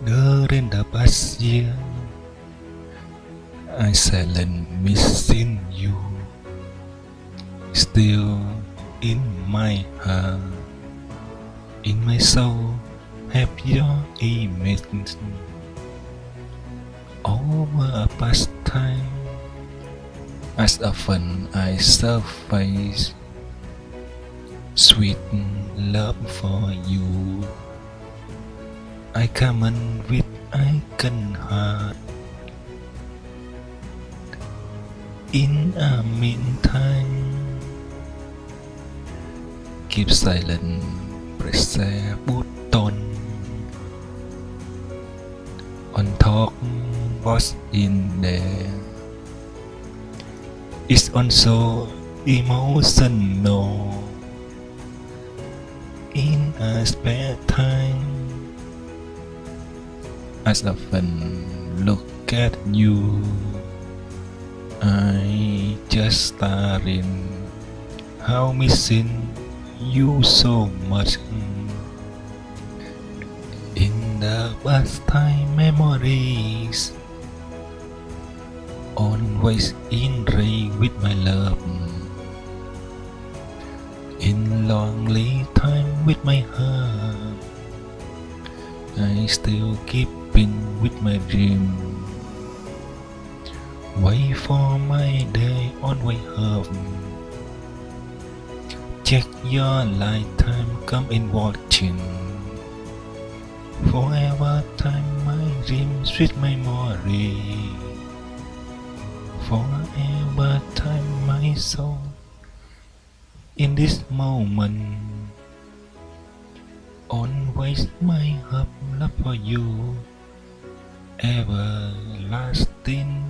During the past year, I silent missing you. Still in my heart, in my soul, have your image. Over a past time, as often I surface sweet love for you. I come in with aching heart. In a meantime, keep silent, press a button. On talk was in there. It's also emotional. In a spare time, as often look at you. I just staring, how missing you so much. In the past time memories, always in ray with my love. In lonely time with my heart, I still sleeping with my dream. Wait for my day on way home. Check your lifetime, come in watching. Forever time my dream, sweet memory. Forever time my soul. In this moment, always my hope love for you, everlasting